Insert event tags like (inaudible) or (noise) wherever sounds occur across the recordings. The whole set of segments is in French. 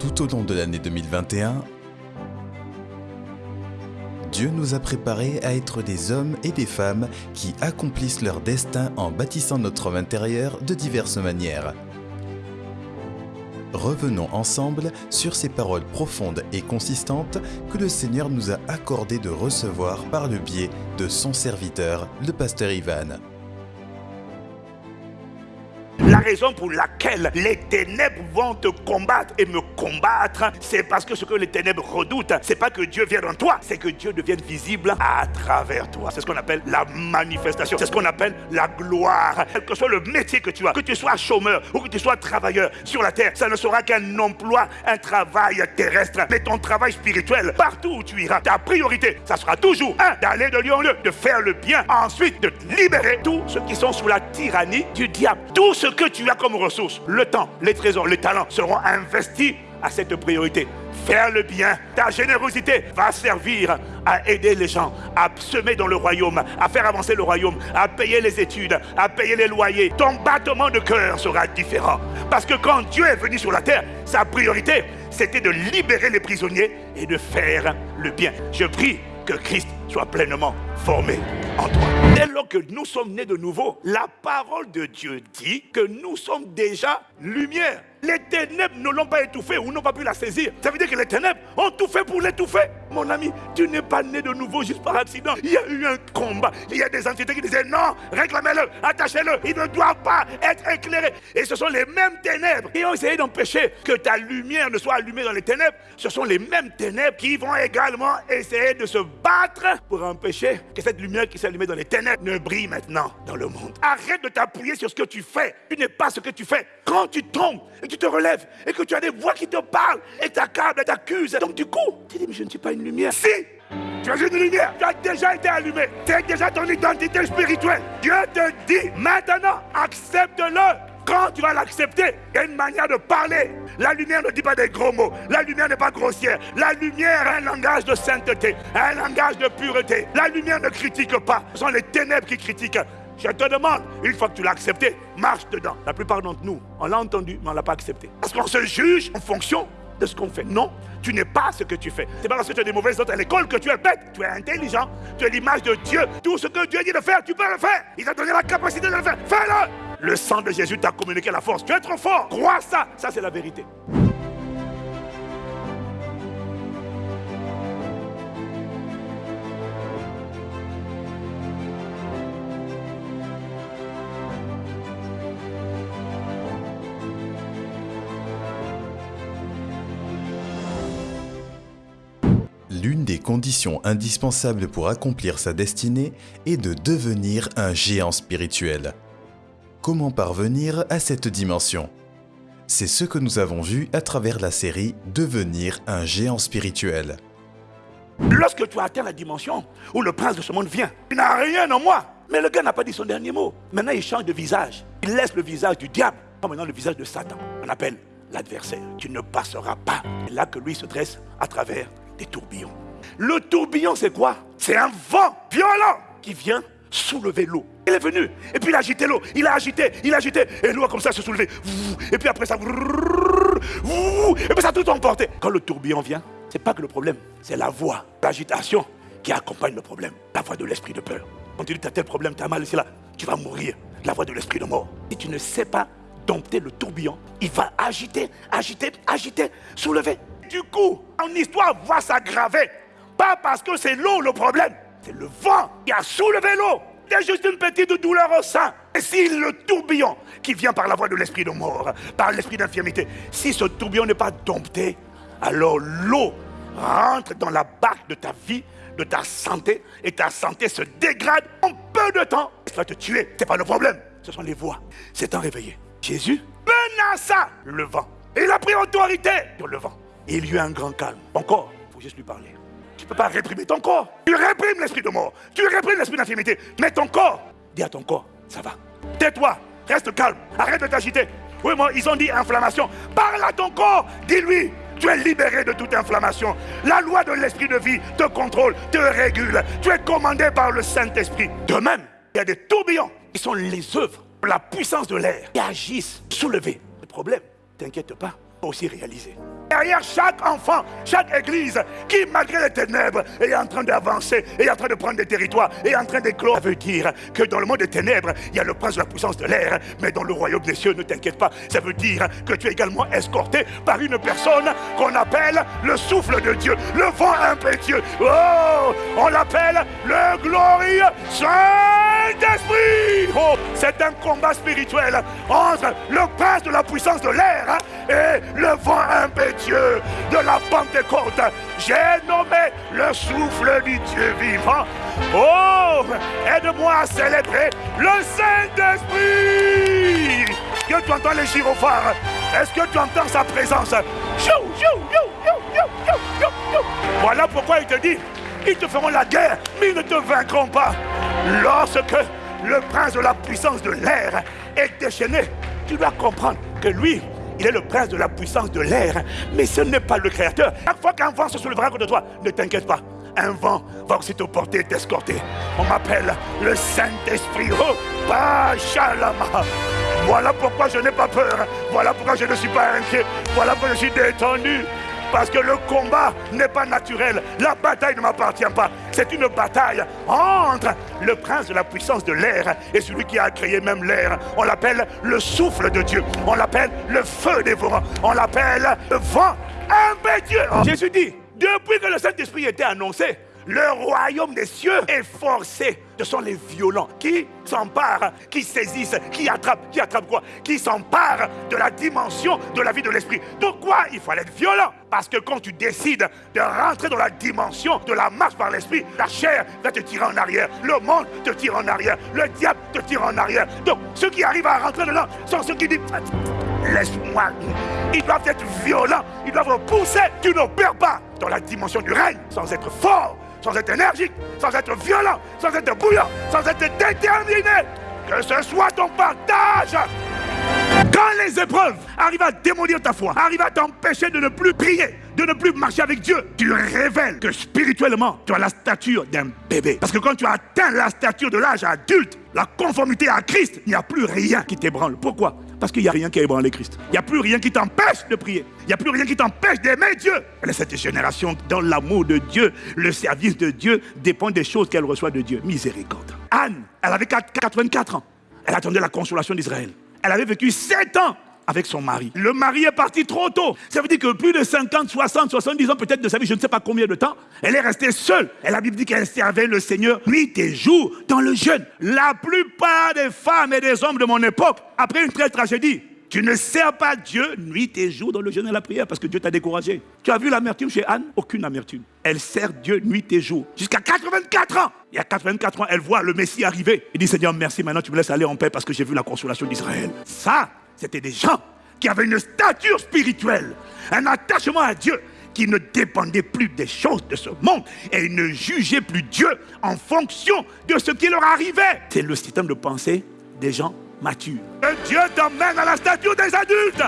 Tout au long de l'année 2021, Dieu nous a préparés à être des hommes et des femmes qui accomplissent leur destin en bâtissant notre homme intérieur de diverses manières. Revenons ensemble sur ces paroles profondes et consistantes que le Seigneur nous a accordé de recevoir par le biais de son serviteur, le pasteur Ivan. La raison pour laquelle les ténèbres vont te combattre et me combattre, c'est parce que ce que les ténèbres redoutent, c'est pas que Dieu vienne en toi, c'est que Dieu devienne visible à travers toi. C'est ce qu'on appelle la manifestation, c'est ce qu'on appelle la gloire. Quel que soit le métier que tu as, que tu sois chômeur ou que tu sois travailleur sur la terre, ça ne sera qu'un emploi, un travail terrestre. Mais ton travail spirituel, partout où tu iras, ta priorité, ça sera toujours, un, d'aller de lieu en lieu, de faire le bien, ensuite de libérer tous ceux qui sont sous la tyrannie du diable. Tout ce que tu as comme ressources, le temps, les trésors, les talents, seront investis à cette priorité. Faire le bien, ta générosité va servir à aider les gens, à semer dans le royaume, à faire avancer le royaume, à payer les études, à payer les loyers. Ton battement de cœur sera différent. Parce que quand Dieu est venu sur la terre, sa priorité, c'était de libérer les prisonniers et de faire le bien. Je prie que Christ soit pleinement formé en toi. Dès lors que nous sommes nés de nouveau, la parole de Dieu dit que nous sommes déjà lumière. Les ténèbres ne l'ont pas étouffé ou n'ont pas pu la saisir. Ça veut dire que les ténèbres ont tout fait pour l'étouffer. Mon ami, tu n'es pas né de nouveau juste par accident. Il y a eu un combat. Il y a des entités qui disaient non, réclamez-le, attachez-le. Il ne doit pas être éclairé. Et ce sont les mêmes ténèbres qui ont essayé d'empêcher que ta lumière ne soit allumée dans les ténèbres. Ce sont les mêmes ténèbres qui vont également essayer de se battre pour empêcher que cette lumière qui s'est allumée dans les ténèbres ne brille maintenant dans le monde. Arrête de t'appuyer sur ce que tu fais. Tu n'es pas ce que tu fais. Quand tu tombes et tu te relèves et que tu as des voix qui te parlent et t'accablent et t'accusent, donc du coup, tu dis, mais je ne suis pas une Si tu as une lumière, tu as déjà été allumé. C'est déjà ton identité spirituelle. Dieu te dit maintenant, accepte-le. Quand tu vas l'accepter, il y a une manière de parler. La lumière ne dit pas des gros mots. La lumière n'est pas grossière. La lumière a un langage de sainteté, un langage de pureté. La lumière ne critique pas. Ce sont les ténèbres qui critiquent. Je te demande, une fois que tu l'as accepté, marche dedans. La plupart d'entre nous, on l'a entendu, mais on ne l'a pas accepté. Parce qu'on se juge en fonction de ce qu'on fait. Non, tu n'es pas ce que tu fais. C'est pas parce que tu as des mauvaises notes à l'école que tu es bête. Tu es intelligent. Tu es l'image de Dieu. Tout ce que Dieu dit de faire, tu peux le faire. Il t'a donné la capacité de le faire. Fais-le. Le sang de Jésus t'a communiqué la force. Tu es trop fort. Crois ça. Ça, c'est la vérité. L'une des conditions indispensables pour accomplir sa destinée est de devenir un géant spirituel. Comment parvenir à cette dimension? C'est ce que nous avons vu à travers la série Devenir un géant spirituel. Lorsque tu as atteint la dimension où le prince de ce monde vient, il n'a rien en moi. Mais le gars n'a pas dit son dernier mot. Maintenant, il change de visage. Il laisse le visage du diable. Maintenant, le visage de Satan. On appelle l'adversaire. Tu ne passeras pas. C'est là que lui se dresse à travers tourbillons. Le tourbillon, c'est quoi? C'est un vent violent qui vient soulever l'eau. Il est venu, et puis il a agité l'eau, il a agité, il a agité, et l'eau a comme ça se soulever. Et puis après ça, et puis ça a tout emporté. Quand le tourbillon vient, c'est pas que le problème, c'est la voix, l'agitation qui accompagne le problème. La voix de l'esprit de peur. Quand tu dis, tu as tel problème, tu as mal ici là, tu vas mourir. La voix de l'esprit de mort. Si tu ne sais pas dompter le tourbillon, il va agiter, agiter, agiter, soulever. Du coup, en histoire va s'aggraver. Pas parce que c'est l'eau le problème, c'est le vent qui a soulevé l'eau. C'est juste une petite douleur au sein. Et si le tourbillon qui vient par la voie de l'esprit de mort, par l'esprit d'infirmité, si ce tourbillon n'est pas dompté, alors l'eau rentre dans la barque de ta vie, de ta santé, et ta santé se dégrade en peu de temps. Ça va te tuer, c'est pas le problème. Ce sont les voix. C'est un réveillé. Jésus menaça le vent. Il a pris autorité sur le vent. Il y eut un grand calme. Encore, il faut juste lui parler. Tu ne peux pas réprimer ton corps. Tu réprimes l'esprit de mort. Tu réprimes l'esprit d'infirmité. Mais ton corps, dis à ton corps, ça va. Tais-toi, reste calme, arrête de t'agiter. Oui, moi, ils ont dit inflammation. Parle à ton corps, dis-lui. Tu es libéré de toute inflammation. La loi de l'esprit de vie te contrôle, te régule. Tu es commandé par le Saint-Esprit. De même, il y a des tourbillons qui sont les œuvres, la puissance de l'air, qui agissent, soulever. Le problème, t'inquiète pas, aussi réaliser. Derrière chaque enfant, chaque église qui, malgré les ténèbres, est en train d'avancer, est en train de prendre des territoires, est en train d'éclore. Ça veut dire que dans le monde des ténèbres, il y a le prince de la puissance de l'air, mais dans le royaume des cieux, ne t'inquiète pas, ça veut dire que tu es également escorté par une personne qu'on appelle le souffle de Dieu, le vent impétueux. Oh, on l'appelle le glorieux Saint-Esprit. Oh, c'est un combat spirituel entre le prince de la puissance de l'air et le vent impétueux de la Pentecôte. J'ai nommé le souffle du Dieu vivant. Oh, aide-moi à célébrer le Saint-Esprit. Que tu entends les gyrophares? Est-ce que tu entends sa présence? Voilà pourquoi il te dit, ils te feront la guerre, mais ils ne te vaincront pas. Lorsque le prince de la puissance de l'air est déchaîné, tu dois comprendre que lui, il est le prince de la puissance de l'air, mais ce n'est pas le créateur. Chaque fois qu'un vent se soulèvera contre toi, ne t'inquiète pas. Un vent va aussi te porter et t'escorter. On m'appelle le Saint-Esprit. Oh. Voilà pourquoi je n'ai pas peur. Voilà pourquoi je ne suis pas inquiet. Voilà pourquoi je suis détendu. Parce que le combat n'est pas naturel. La bataille ne m'appartient pas. C'est une bataille entre le prince de la puissance de l'air et celui qui a créé même l'air. On l'appelle le souffle de Dieu. On l'appelle le feu des vents. On l'appelle le vent impétueux. Jésus dit, depuis que le Saint-Esprit était annoncé, le royaume des cieux est forcé. Ce sont les violents qui s'emparent, qui saisissent, qui attrapent, qui attrapent quoi? Qui s'emparent de la dimension de la vie de l'esprit. Donc quoi Il faut être violent? Parce que quand tu décides de rentrer dans la dimension de la marche par l'esprit, la chair va te tirer en arrière. Le monde te tire en arrière. Le diable te tire en arrière. Donc ceux qui arrivent à rentrer dedans sont ceux qui disent Laisse-moi. Ils doivent être violents. Ils doivent pousser. Tu ne perds pas dans la dimension du règne sans être fort sans être énergique, sans être violent, sans être bouillant, sans être déterminé. Que ce soit ton partage. Quand les épreuves arrivent à démolir ta foi, arrivent à t'empêcher de ne plus prier, de ne plus marcher avec Dieu, tu révèles que spirituellement, tu as la stature d'un bébé. Parce que quand tu atteins la stature de l'âge adulte, la conformité à Christ, il n'y a plus rien qui t'ébranle. Pourquoi? Parce qu'il n'y a rien qui a ébranlé Christ. Il n'y a plus rien qui t'empêche de prier. Il n'y a plus rien qui t'empêche d'aimer Dieu. est cette génération, dans l'amour de Dieu, le service de Dieu dépend des choses qu'elle reçoit de Dieu. Miséricorde. Anne, elle avait 84 ans. Elle attendait la consolation d'Israël. Elle avait vécu 7 ans avec son mari. Le mari est parti trop tôt. Ça veut dire que plus de 50, 60, 70 ans peut-être de sa vie, je ne sais pas combien de temps, elle est restée seule. Et la Bible dit qu'elle servait le Seigneur nuit et jour dans le jeûne. La plupart des femmes et des hommes de mon époque, après une telle tragédie, tu ne sers pas Dieu nuit et jour dans le jeûne et la prière parce que Dieu t'a découragé. Tu as vu l'amertume chez Anne? Aucune amertume. Elle sert Dieu nuit et jour jusqu'à 84 ans. Il y a 84 ans, elle voit le Messie arriver. Elle dit Seigneur, merci, maintenant tu me laisses aller en paix parce que j'ai vu la consolation d'Israël. Ça, c'était des gens qui avaient une stature spirituelle, un attachement à Dieu qui ne dépendait plus des choses de ce monde et ne jugeaient plus Dieu en fonction de ce qui leur arrivait. C'est le système de pensée des gens mature. Dieu t'emmène à la stature des adultes.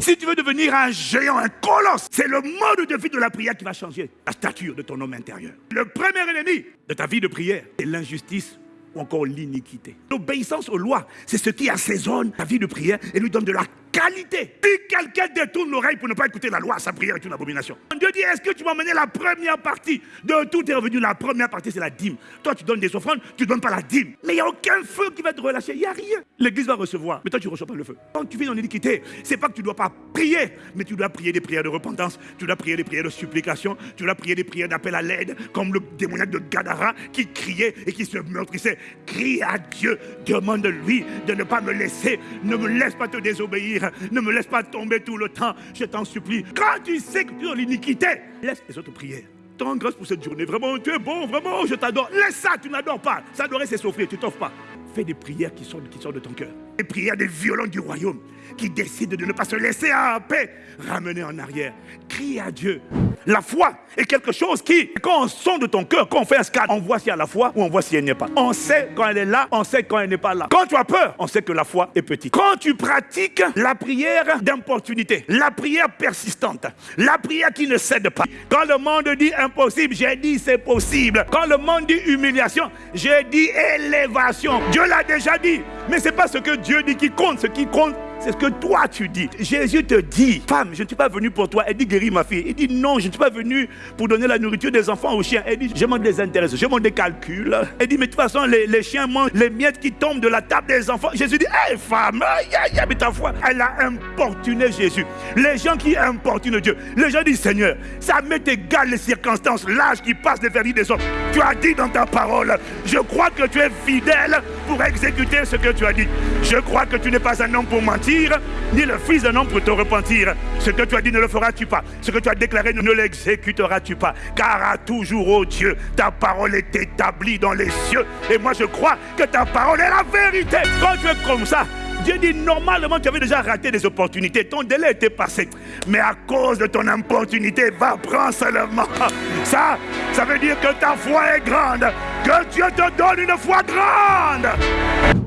Si tu veux devenir un géant, un colosse, c'est le mode de vie de la prière qui va changer la stature de ton homme intérieur. Le premier ennemi de ta vie de prière, c'est l'injustice ou encore l'iniquité. L'obéissance aux lois, c'est ce qui assaisonne ta vie de prière et lui donne de la qualité. Si quelqu'un détourne l'oreille pour ne pas écouter la loi, sa prière est une abomination. Dieu dit, est-ce que tu m'as mené la première partie? De tout est revenu La première partie, c'est la dîme. Toi, tu donnes des offrandes, tu ne donnes pas la dîme. Mais il n'y a aucun feu qui va te relâcher. Il n'y a rien. L'église va recevoir, mais toi, tu ne reçois pas le feu. Quand tu vis dans l'iniquité, c'est pas que tu ne dois pas prier, mais tu dois prier des prières de repentance, tu dois prier des prières de supplication, tu dois prier des prières d'appel à l'aide, comme le démoniaque de Gadara qui criait et qui se meurtrissait. Crie à Dieu, demande-lui de ne pas me laisser, ne me laisse pas te désobéir ne me laisse pas tomber tout le temps, je t'en supplie. Quand tu sais que tu es dans l'iniquité, laisse les autres prières. Tant grâce pour cette journée. Vraiment, tu es bon, vraiment, je t'adore. Laisse ça, tu n'adores pas. S'adorer, c'est souffrir, tu t'offres pas. Fais des prières qui sortent, qui sortent de ton cœur. Des prières des violents du royaume qui décident de ne pas se laisser en paix, ramener en arrière. Crie à Dieu. La foi est quelque chose qui, quand on sonde de ton cœur, quand on fait un scan, on voit s'il y a la foi ou on voit si elle n'est pas. On sait quand elle est là, on sait quand elle n'est pas là. Quand tu as peur, on sait que la foi est petite. Quand tu pratiques la prière d'importunité, la prière persistante, la prière qui ne cède pas. Quand le monde dit impossible, j'ai dit c'est possible. Quand le monde dit humiliation, j'ai dit élévation. Dieu l'a déjà dit. Mais ce n'est pas ce que Dieu dit qui compte. Ce qui compte, C'est ce que toi tu dis. Jésus te dit, femme, je ne suis pas venu pour toi. Elle dit, guéris ma fille. Il dit, non, je ne suis pas venu pour donner la nourriture des enfants aux chiens. Elle dit, je m'en désintéresse, je m'en décalcule. Elle dit, mais de toute façon, les, chiens mangent les miettes qui tombent de la table des enfants. Jésus dit, hé femme, y a, mais ta foi. Elle a importuné Jésus. Les gens qui importunent Dieu, les gens disent, Seigneur, ça m'est égal les circonstances, l'âge qui passe, les verdicts des autres. Tu as dit dans ta parole, je crois que tu es fidèle pour exécuter ce que tu as dit. Je crois que tu n'es pas un homme pour mentir, ni le fils d'un homme pour te repentir. Ce que tu as dit ne le feras-tu pas? Ce que tu as déclaré ne l'exécuteras-tu pas? Car à toujours, ô Dieu, ta parole est établie dans les cieux. Et moi, je crois que ta parole est la vérité. Quand tu es comme ça, Dieu dit, normalement, tu avais déjà raté des opportunités. Ton délai était passé. Mais à cause de ton opportunité, va prendre seulement. (laughs) Ça, ça veut dire que ta foi est grande. Que Dieu te donne une foi grande.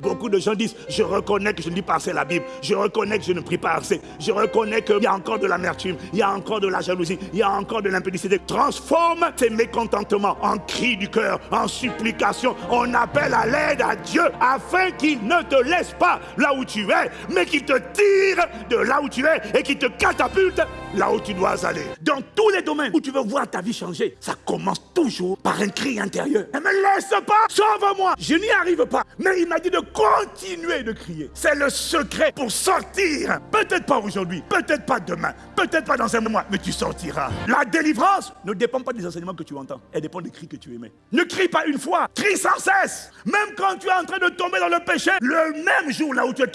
Beaucoup de gens disent, je reconnais que je ne lis pas assez la Bible. Je reconnais que je ne prie pas assez. Je reconnais qu'il y a encore de l'amertume. Il y a encore de la jalousie. Il y a encore de l'impudicité. Transforme tes mécontentements en cris du cœur, en supplication. On appelle à l'aide à Dieu afin qu'il ne te laisse pas là où tu es, mais qu'il te tire de là où tu es et qu'il te catapulte là où tu dois aller. Dans tous les domaines où tu veux voir ta vie changer, ça commence toujours par un cri intérieur. Ne me laisse pas, sauve-moi. Je n'y arrive pas. Mais il m'a dit de continuer de crier. C'est le secret pour sortir. Peut-être pas aujourd'hui, peut-être pas demain, peut-être pas dans un mois, mais tu sortiras. La délivrance ne dépend pas des enseignements que tu entends. Elle dépend des cris que tu émets. Ne crie pas une fois, crie sans cesse. Même quand tu es en train de tomber dans le péché, le même jour là où tu es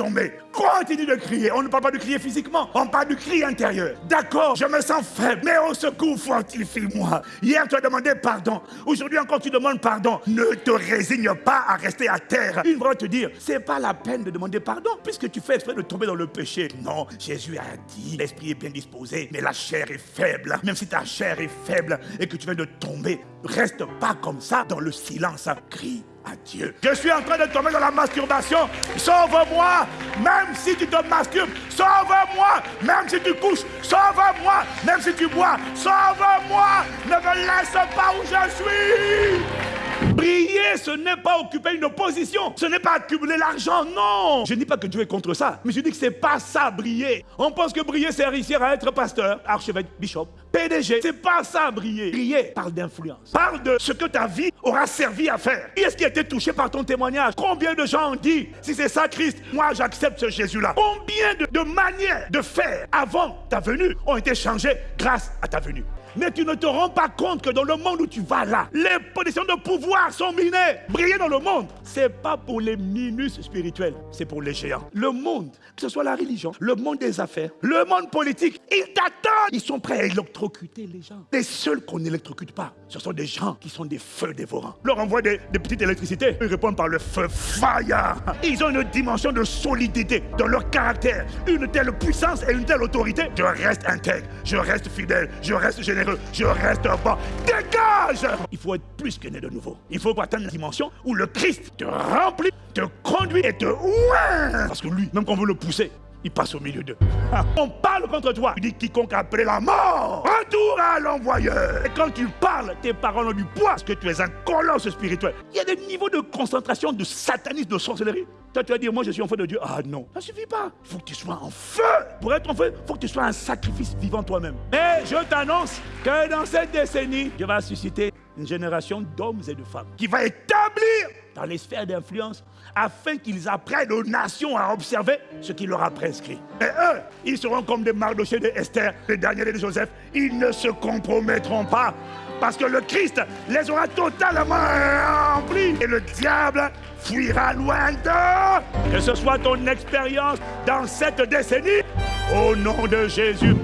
continue de crier. On ne parle pas de crier physiquement, on parle du cri intérieur. D'accord, je me sens faible, mais au secours, fortifie-moi. Hier, tu as demandé pardon. Aujourd'hui encore, tu demandes pardon. Ne te résigne pas à rester à terre. Une va te dire, c'est pas la peine de demander pardon, puisque tu fais exprès de tomber dans le péché. Non, Jésus a dit, l'esprit est bien disposé, mais la chair est faible. Même si ta chair est faible et que tu viens de tomber, reste pas comme ça dans le silence. Crie Je suis en train de tomber dans la masturbation. Sauve-moi, même si tu te masturbes. Sauve-moi, même si tu couches. Sauve-moi, même si tu bois. Sauve-moi, ne me laisse pas où je suis. Briller, ce n'est pas occuper une position, ce n'est pas accumuler l'argent, non. Je ne dis pas que Dieu est contre ça, mais je dis que c'est pas ça, briller. On pense que briller, c'est réussir à être pasteur, archevêque, bishop, PDG. C'est pas ça, briller. Briller parle d'influence, parle de ce que ta vie aura servi à faire. Qui est-ce qui a été touché par ton témoignage? Combien de gens ont dit, si c'est ça Christ, moi j'accepte ce Jésus-là? Combien de, de manières de faire avant ta venue ont été changées grâce à ta venue? Mais tu ne te rends pas compte que dans le monde où tu vas là, les positions de pouvoir sont minées. Briller dans le monde, c'est pas pour les minus spirituels, c'est pour les géants. Le monde, que ce soit la religion, le monde des affaires, le monde politique, ils t'attendent. Ils sont prêts à électrocuter les gens. Les seuls qu'on n'électrocute pas, ce sont des gens qui sont des feux dévorants. Leur envoie des, des petites électricités, ils répondent par le feu fire. Ils ont une dimension de solidité dans leur caractère, une telle puissance et une telle autorité. Je reste intègre, je reste fidèle, je reste généreux je reste bas. Dégage Il faut être plus que né de nouveau. Il faut atteindre la dimension où le Christ te remplit, te conduit et te ouin. Parce que lui, même quand on veut le pousser, il passe au milieu d'eux. (laughs) On parle contre toi. Tu dis quiconque a appelé la mort, retour à l'envoyeur. Et quand tu parles, tes paroles ont du poids parce que tu es un colosse spirituel. Il y a des niveaux de concentration, de satanisme, de sorcellerie. Toi, tu vas dire, moi je suis enfant de Dieu. Ah non, ça suffit pas. Il faut que tu sois en feu. Pour être en feu, il faut que tu sois un sacrifice vivant toi-même. Mais je t'annonce que dans cette décennie, Dieu va susciter génération d'hommes et de femmes qui va établir dans les sphères d'influence afin qu'ils apprennent aux nations à observer ce qu'il leur a prescrit. Et eux, ils seront comme des Mardochés de Esther, les derniers de Joseph. Ils ne se compromettront pas parce que le Christ les aura totalement remplis et le diable fuira loin d'eux. Que ce soit ton expérience dans cette décennie, au nom de Jésus.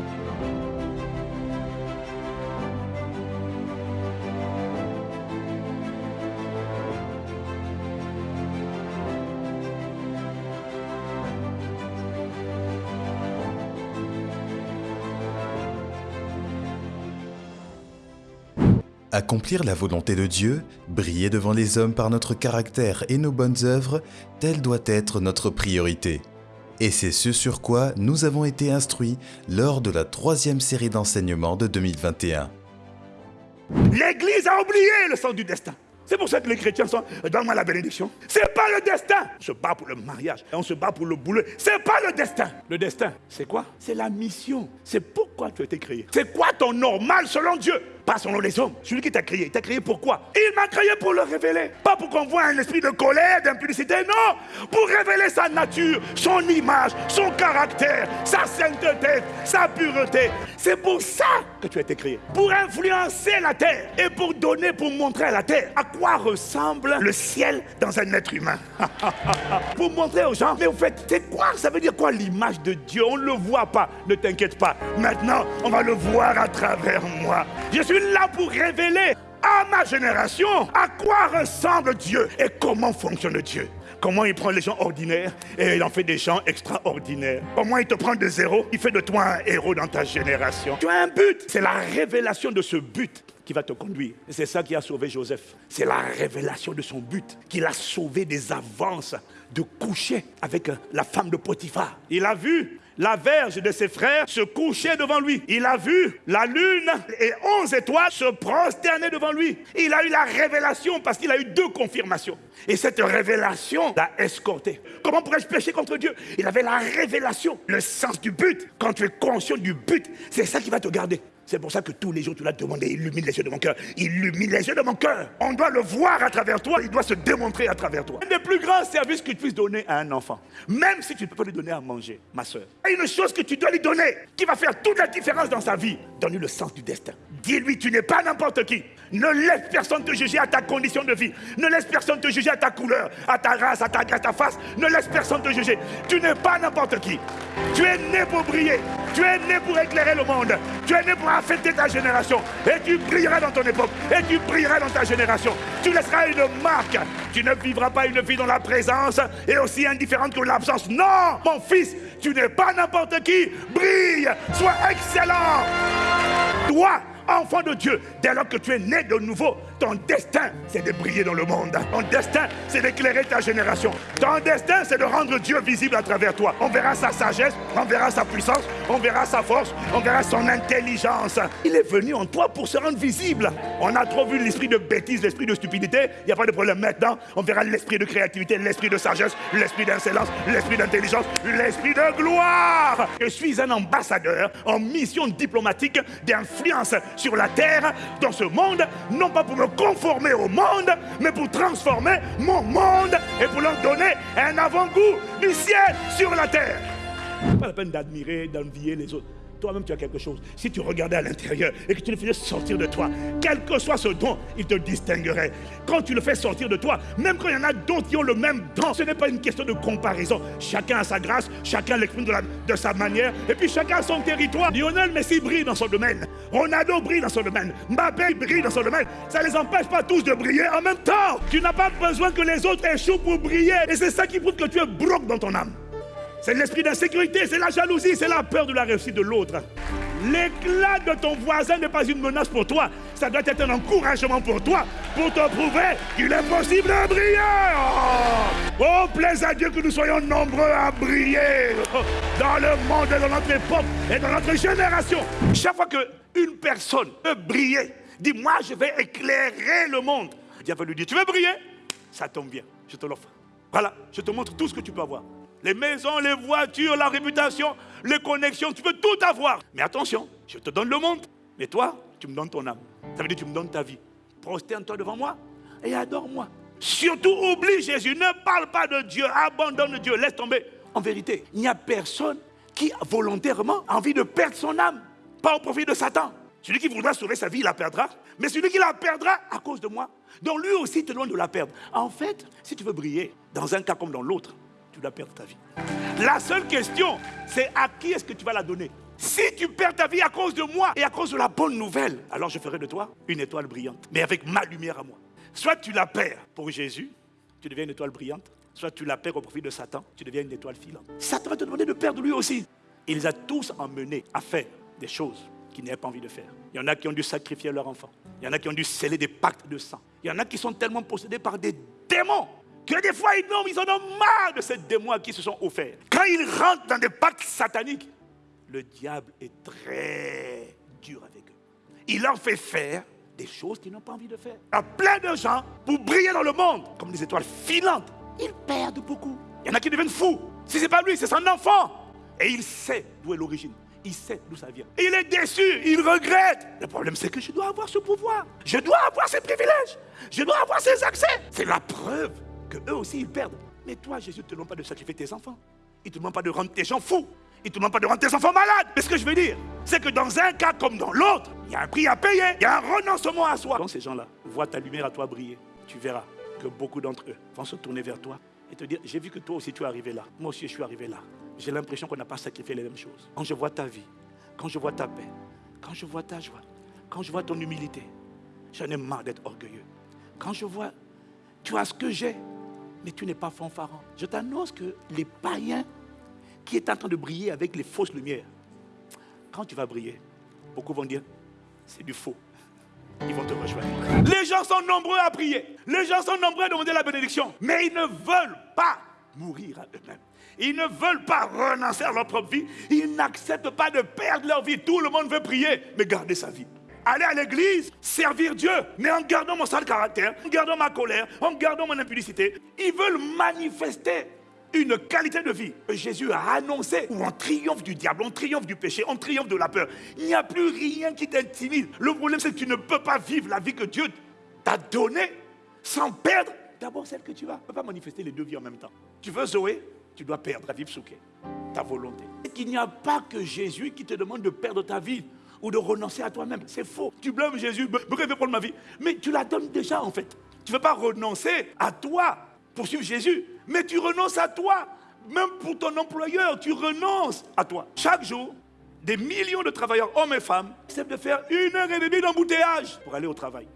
Accomplir la volonté de Dieu, briller devant les hommes par notre caractère et nos bonnes œuvres, telle doit être notre priorité. Et c'est ce sur quoi nous avons été instruits lors de la troisième série d'enseignements de 2021. L'Église a oublié le sens du destin. C'est pour ça que les chrétiens sont donne-moi la bénédiction. C'est pas le destin. On se bat pour le mariage, on se bat pour le boulot. C'est pas le destin. Le destin, c'est quoi? C'est la mission. C'est pourquoi tu as été créé. C'est quoi ton normal selon Dieu? Pas selon les hommes. Celui qui t'a créé, t'a créé pourquoi Il m'a créé pour le révéler. Pas pour qu'on voit un esprit de colère, d'impudicité, non. Pour révéler sa nature, son image, son caractère, sa sainteté, sa pureté. C'est pour ça que tu as été créé. Pour influencer la terre et pour donner, pour montrer à la terre à quoi ressemble le ciel dans un être humain. (laughs) pour montrer aux gens, mais au fait, c'est quoi? Ça veut dire quoi l'image de Dieu? On ne le voit pas, ne t'inquiète pas. Maintenant, on va le voir à travers moi. Je suis là pour révéler à ma génération à quoi ressemble Dieu et comment fonctionne Dieu. Comment il prend les gens ordinaires et il en fait des gens extraordinaires. Comment il te prend de zéro, il fait de toi un héros dans ta génération. Tu as un but. C'est la révélation de ce but qui va te conduire. C'est ça qui a sauvé Joseph. C'est la révélation de son but qui l'a sauvé des avances de coucher avec la femme de Potiphar. Il a vu la verge de ses frères se coucher devant lui. Il a vu la lune et onze étoiles se prosterner devant lui. Il a eu la révélation parce qu'il a eu deux confirmations. Et cette révélation l'a escorté. Comment pourrais-je pécher contre Dieu? Il avait la révélation, le sens du but. Quand tu es conscient du but, c'est ça qui va te garder. C'est pour ça que tous les jours, tu l'as demandé, illumine les yeux de mon cœur. Illumine les yeux de mon cœur. On doit le voir à travers toi, il doit se démontrer à travers toi. Un des plus grands services que tu puisses donner à un enfant, même si tu ne peux pas lui donner à manger, ma soeur, il y a une chose que tu dois lui donner, qui va faire toute la différence dans sa vie. Donne-lui le sens du destin. Dis-lui, tu n'es pas n'importe qui. Ne laisse personne te juger à ta condition de vie. Ne laisse personne te juger à ta couleur, à ta race, à ta, à ta face. Ne laisse personne te juger. Tu n'es pas n'importe qui. Tu es né pour briller. Tu es né pour éclairer le monde. Tu es né pour ta génération. Et tu brilleras dans ton époque. Et tu brilleras dans ta génération. Tu laisseras une marque. Tu ne vivras pas une vie dans la présence et aussi indifférente que l'absence. Non, mon fils, tu n'es pas n'importe qui. Brille. Sois excellent. Toi, enfant de Dieu, dès lors que tu es né de nouveau, ton destin, c'est de briller dans le monde. Ton destin, c'est d'éclairer ta génération. Ton destin, c'est de rendre Dieu visible à travers toi. On verra sa sagesse, on verra sa puissance, on verra sa force, on verra son intelligence. Il est venu en toi pour se rendre visible. On a trop vu l'esprit de bêtise, l'esprit de stupidité. Il n'y a pas de problème maintenant. On verra l'esprit de créativité, l'esprit de sagesse, l'esprit d'insolence, l'esprit d'intelligence, l'esprit de gloire. Je suis un ambassadeur en mission diplomatique d'influence sur la terre, dans ce monde, non pas pour me conformer au monde, mais pour transformer mon monde et pour leur donner un avant-goût du ciel sur la terre. Pas la peine d'admirer, d'envier les autres. Toi-même, tu as quelque chose. Si tu regardais à l'intérieur et que tu le faisais sortir de toi, quel que soit ce don, il te distinguerait. Quand tu le fais sortir de toi, même quand il y en a d'autres qui ont le même don, ce n'est pas une question de comparaison. Chacun a sa grâce, chacun l'exprime de, sa manière, et puis chacun a son territoire. Lionel Messi brille dans son domaine. Ronaldo brille dans son domaine. Mbappé brille dans son domaine. Ça ne les empêche pas tous de briller en même temps. Tu n'as pas besoin que les autres échouent pour briller. Et c'est ça qui prouve que tu es broc dans ton âme. C'est l'esprit d'insécurité, c'est la jalousie, c'est la peur de la réussite de l'autre. L'éclat de ton voisin n'est pas une menace pour toi. Ça doit être un encouragement pour toi, pour te prouver qu'il est possible de briller. Oh, oh plaise à Dieu que nous soyons nombreux à briller dans le monde, dans notre époque et dans notre génération. Chaque fois qu'une personne peut briller, dit moi je vais éclairer le monde. Dieu va lui dire, tu veux briller? Ça tombe bien, je te l'offre. Voilà, je te montre tout ce que tu peux avoir les maisons, les voitures, la réputation, les connexions, tu peux tout avoir. Mais attention, je te donne le monde. Mais toi, tu me donnes ton âme. Ça veut dire que tu me donnes ta vie. Prosterne-toi devant moi et adore-moi. Surtout oublie Jésus, ne parle pas de Dieu, abandonne Dieu, laisse tomber. En vérité, il n'y a personne qui volontairement a envie de perdre son âme, pas au profit de Satan. Celui qui voudra sauver sa vie, il la perdra. Mais celui qui la perdra à cause de moi, donc lui aussi te loin de la perdre. En fait, si tu veux briller, dans un cas comme dans l'autre, tu dois perdre ta vie. La seule question, c'est à qui est-ce que tu vas la donner? Si tu perds ta vie à cause de moi et à cause de la bonne nouvelle, alors je ferai de toi une étoile brillante, mais avec ma lumière à moi. Soit tu la perds pour Jésus, tu deviens une étoile brillante, soit tu la perds au profit de Satan, tu deviens une étoile filante. Satan va te demander de perdre lui aussi. Il les a tous emmenés à faire des choses qu'ils n'avaient pas envie de faire. Il y en a qui ont dû sacrifier leurs enfants. Il y en a qui ont dû sceller des pactes de sang. Il y en a qui sont tellement possédés par des démons que des fois, ils, ils en ont marre de ces démons qui se sont offerts. Quand ils rentrent dans des pactes sataniques, le diable est très dur avec eux. Il leur fait faire des choses qu'ils n'ont pas envie de faire. A plein de gens, pour briller dans le monde, comme des étoiles filantes, ils perdent beaucoup. Il y en a qui deviennent fous. Si ce n'est pas lui, c'est son enfant. Et il sait d'où est l'origine. Il sait d'où ça vient. Il est déçu, il regrette. Le problème, c'est que je dois avoir ce pouvoir. Je dois avoir ces privilèges. Je dois avoir ces accès. C'est la preuve eux aussi, ils perdent. Mais toi, Jésus ne te demande pas de sacrifier tes enfants. Il ne te demande pas de rendre tes gens fous. Il ne te demande pas de rendre tes enfants malades. Mais ce que je veux dire, c'est que dans un cas comme dans l'autre, il y a un prix à payer. Il y a un renoncement à soi. Quand ces gens-là voient ta lumière à toi briller, tu verras que beaucoup d'entre eux vont se tourner vers toi et te dire, j'ai vu que toi aussi tu es arrivé là. Moi aussi je suis arrivé là. J'ai l'impression qu'on n'a pas sacrifié les mêmes choses. Quand je vois ta vie, quand je vois ta paix, quand je vois ta joie, quand je vois ton humilité, j'en ai marre d'être orgueilleux. Quand je vois, tu as ce que j'ai, mais tu n'es pas fanfaron. Je t'annonce que les païens qui est en train de briller avec les fausses lumières, quand tu vas briller, beaucoup vont dire, c'est du faux. Ils vont te rejoindre. Les gens sont nombreux à prier. Les gens sont nombreux à demander la bénédiction. Mais ils ne veulent pas mourir à eux-mêmes. Ils ne veulent pas renoncer à leur propre vie. Ils n'acceptent pas de perdre leur vie. Tout le monde veut prier, mais garder sa vie. Aller à l'église, servir Dieu, mais en gardant mon sale caractère, en gardant ma colère, en gardant mon impudicité. Ils veulent manifester une qualité de vie Jésus a annoncée, où on triomphe du diable, on triomphe du péché, on triomphe de la peur. Il n'y a plus rien qui t'intimide. Le problème, c'est que tu ne peux pas vivre la vie que Dieu t'a donnée sans perdre d'abord celle que tu as. Tu ne peux pas manifester les deux vies en même temps. Tu veux Zoé, tu dois perdre la vie Souké, ta volonté. Qu'il n'y a pas que Jésus qui te demande de perdre ta vie ou de renoncer à toi-même. C'est faux. Tu blâmes Jésus, pourquoi il veut prendre ma vie Mais tu la donnes déjà en fait. Tu ne veux pas renoncer à toi pour suivre Jésus. Mais tu renonces à toi. Même pour ton employeur, tu renonces à toi. Chaque jour, des millions de travailleurs, hommes et femmes, acceptent de faire une heure et demie d'embouteillage pour aller au travail.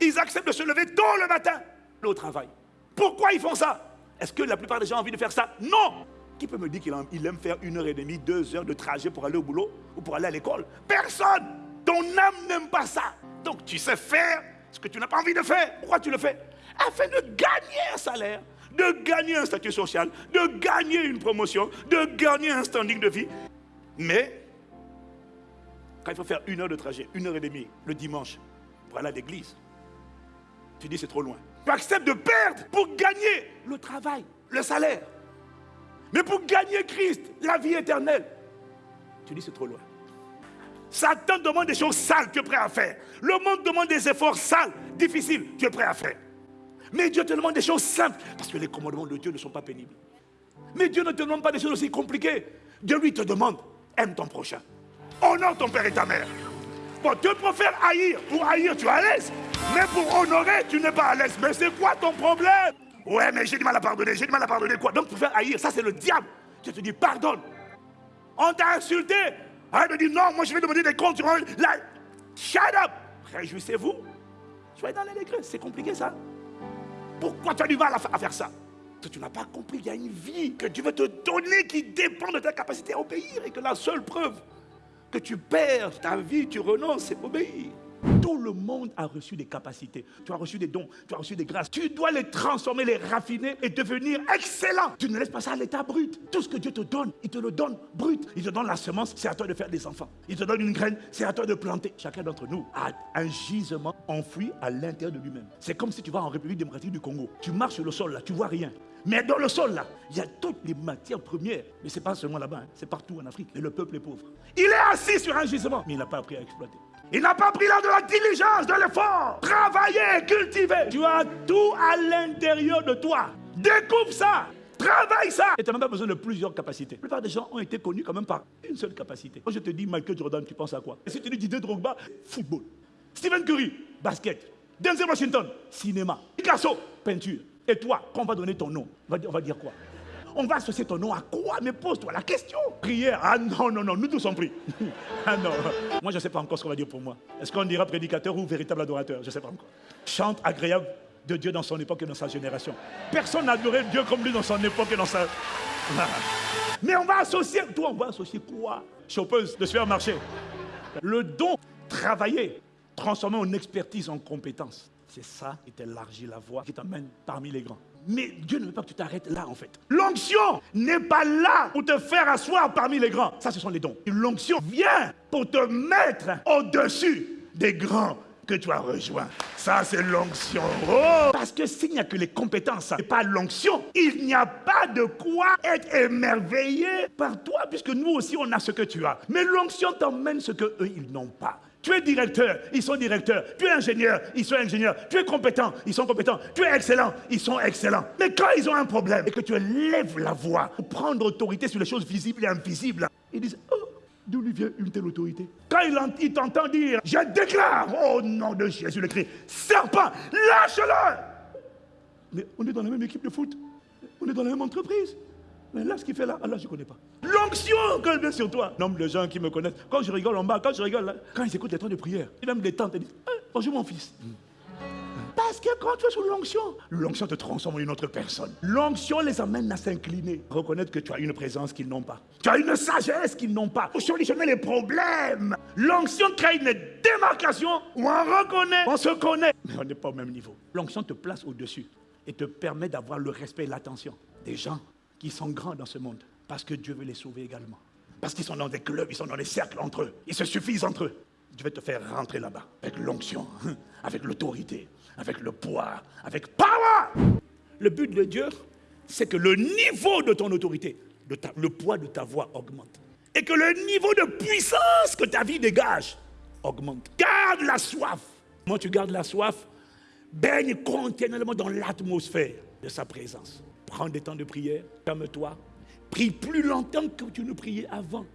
Ils acceptent de se lever tôt le matin au travail. Pourquoi ils font ça? Est-ce que la plupart des gens ont envie de faire ça? Non Qui peut me dire qu'il aime faire une heure et demie, deux heures de trajet pour aller au boulot ou pour aller à l'école Personne Ton âme n'aime pas ça. Donc tu sais faire ce que tu n'as pas envie de faire. Pourquoi tu le fais? Afin de gagner un salaire, de gagner un statut social, de gagner une promotion, de gagner un standing de vie. Mais, quand il faut faire une heure de trajet, une heure et demie, le dimanche, pour aller à l'église, tu dis c'est trop loin. Tu acceptes de perdre pour gagner le travail, le salaire. Mais pour gagner Christ, la vie éternelle, tu dis c'est trop loin. Satan demande des choses sales, tu es prêt à faire. Le monde demande des efforts sales, difficiles, tu es prêt à faire. Mais Dieu te demande des choses simples, parce que les commandements de Dieu ne sont pas pénibles. Mais Dieu ne te demande pas des choses aussi compliquées. Dieu lui te demande, aime ton prochain. Honore ton père et ta mère. Bon, Dieu préfère haïr. Pour haïr, tu es à l'aise. Mais pour honorer, tu n'es pas à l'aise. Mais c'est quoi ton problème? Ouais, mais j'ai du mal à pardonner. J'ai du mal à pardonner quoi Donc, pour faire haïr, ça c'est le diable. Dieu te dit, pardonne. On t'a insulté. Arrête de dire, non, moi je vais demander des comptes. La... Shut up. Réjouissez-vous. Soyez dans les degrés. C'est compliqué ça. Pourquoi tu as du mal à faire ça? Tu n'as pas compris, il y a une vie que Dieu veut te donner qui dépend de ta capacité à obéir et que la seule preuve que tu perds ta vie, tu renonces, c'est obéir. Tout le monde a reçu des capacités. Tu as reçu des dons, tu as reçu des grâces. Tu dois les transformer, les raffiner et devenir excellent. Tu ne laisses pas ça à l'état brut. Tout ce que Dieu te donne, il te le donne brut. Il te donne la semence, c'est à toi de faire des enfants. Il te donne une graine, c'est à toi de planter. Chacun d'entre nous a un gisement enfoui à l'intérieur de lui-même. C'est comme si tu vas en République démocratique du Congo. Tu marches sur le sol là, tu vois rien. Mais dans le sol, là, il y a toutes les matières premières. Mais ce n'est pas seulement là-bas, hein. c'est partout en Afrique. Et le peuple est pauvre. Il est assis sur un gisement, mais il n'a pas appris à exploiter. Il n'a pas pris l'art de la diligence, de l'effort. Travailler, cultiver. Tu as tout à l'intérieur de toi. Découvre ça. Travaille ça. Et tu n'as même pas besoin de plusieurs capacités. La plupart des gens ont été connus quand même par une seule capacité. Quand je te dis Michael Jordan, tu penses à quoi? Et si tu dis Didier Drogba, football. Stephen Curry, basket. Denzel Washington, cinéma. Picasso, peinture. Et toi, quand on va donner ton nom, on va dire, quoi? On va associer ton nom à quoi? Mais pose-toi la question. Prière. Ah non, non, non, nous tous sommes pris. (laughs) ah non. Moi, je ne sais pas encore ce qu'on va dire pour moi. Est-ce qu'on dira prédicateur ou véritable adorateur? Je ne sais pas encore. Chante agréable de Dieu dans son époque et dans sa génération. Personne n'a adoré Dieu comme lui dans son époque et dans sa... Mais on va associer, toi, on va associer quoi? Chopeuse de se faire marcher. Le don, travailler, transformer en expertise en compétence. C'est ça qui t'élargit la voie, qui t'amène parmi les grands. Mais Dieu ne veut pas que tu t'arrêtes là, en fait. L'onction n'est pas là pour te faire asseoir parmi les grands. Ça, ce sont les dons. L'onction vient pour te mettre au-dessus des grands que tu as rejoint. Ça, c'est l'onction. Oh Parce que s'il n'y a que les compétences et pas l'onction, il n'y a pas de quoi être émerveillé par toi, puisque nous aussi, on a ce que tu as. Mais l'onction t'emmène ce que eux, ils n'ont pas. Tu es directeur, ils sont directeurs. Tu es ingénieur, ils sont ingénieurs. Tu es compétent, ils sont compétents. Tu es excellent, ils sont excellents. Mais quand ils ont un problème et que tu lèves la voix pour prendre autorité sur les choses visibles et invisibles, ils disent Oh, d'où lui vient une telle autorité? Quand il t'entend dire Je déclare au nom de Jésus le Christ, serpent, lâche-le Mais on est dans la même équipe de foot, on est dans la même entreprise. Mais là, ce qu'il fait là, Allah, je ne connais pas. L'onction quand vient sur toi. Nombre de gens qui me connaissent. Quand je rigole en bas, quand je rigole là, quand ils écoutent les temps de prière, ils aiment des tentes et disent eh, Bonjour mon fils. Parce que quand tu es sous l'onction, l'onction te transforme en une autre personne. L'onction les amène à s'incliner, reconnaître que tu as une présence qu'ils n'ont pas. Tu as une sagesse qu'ils n'ont pas. Pour solutionner les problèmes. L'onction crée une démarcation où on reconnaît, on se connaît. Mais on n'est pas au même niveau. L'onction te place au-dessus et te permet d'avoir le respect et l'attention des gens qui sont grands dans ce monde. Parce que Dieu veut les sauver également. Parce qu'ils sont dans des clubs, ils sont dans des cercles entre eux. Ils se suffisent entre eux. Dieu va te faire rentrer là-bas avec l'onction, (laughs) avec l'autorité, avec le poids, avec power. Le but de Dieu, c'est que le niveau de ton autorité, le poids de ta voix augmente. Et que le niveau de puissance que ta vie dégage augmente. Garde la soif. Moi, tu gardes la soif Baigne continuellement dans l'atmosphère de sa présence prends des temps de prière, calme-toi, prie plus longtemps que tu ne priais avant.